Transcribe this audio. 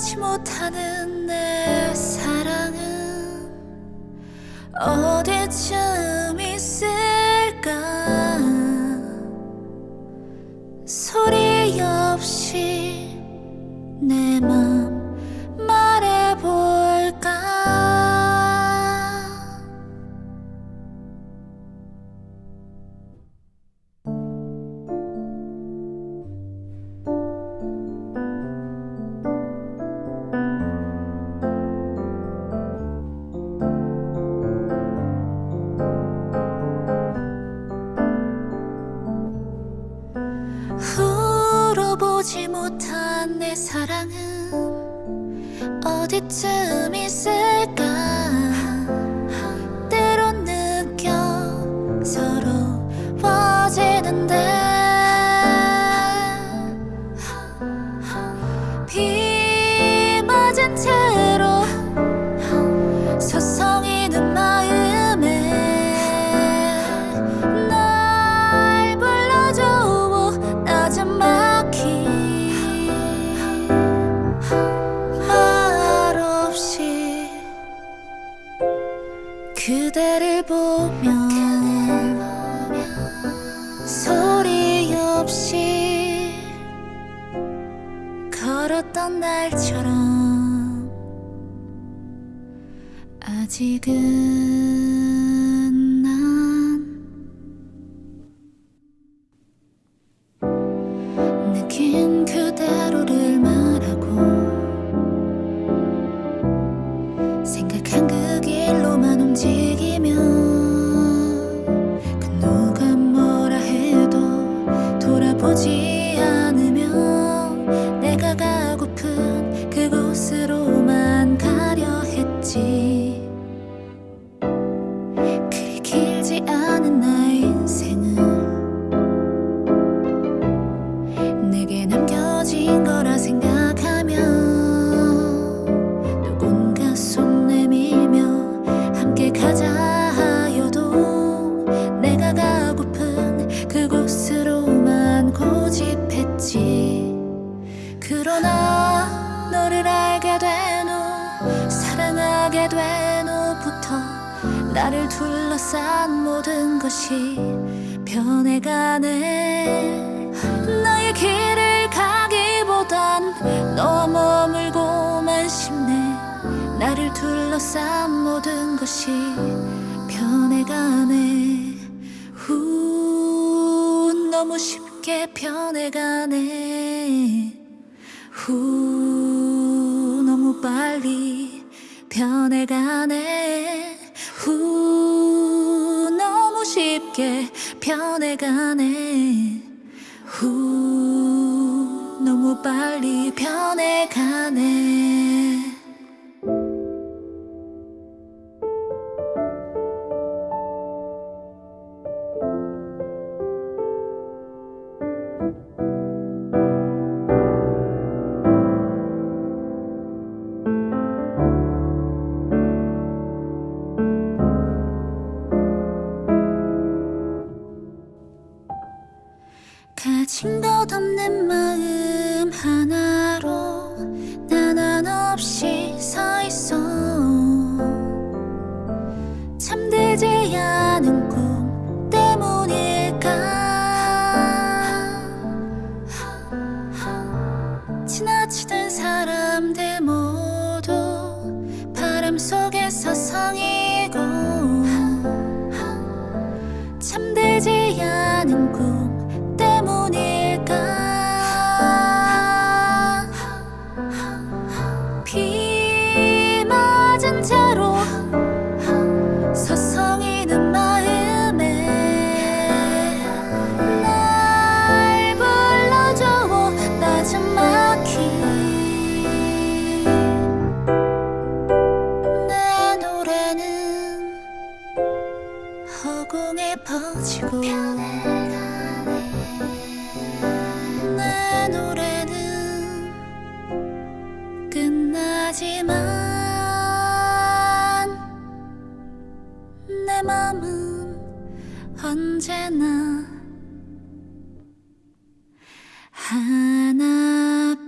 보지 못하는 내 사랑은 어디쯤 내 사랑은 어디쯤 있을까? 때론 느껴 서러워지는데. 비 맞은 채로 서성 그대를 보며 소리 없이 걸었던 날처럼 아직은 가고픈 그곳으로만 가려 했지. 그리 길지 않은 나의 인생은 내게 남겨진 거라 생각하며 누군가 손 내밀며 함께 가자 너를 알게 된 후 사랑하게 된 후부터 나를 둘러싼 모든 것이 변해가네. 나의 길을 가기보단 너와 머물고만 싶네 나를 둘러싼 모든 것이 변해가네. 후 너무 쉽게 변해가네. 후 빨리 변해가네. 후 너무 쉽게 변해가네. 후 너무 빨리 변해가네 가진 것 없는 마음 하나로 난 한없이 서 있어. 잠들지 않은 꿈 때문일까? 지나치던 사람들 모두 바람 속에서 성이고. 잠들지 않은 맘은 언제나 하나뿐.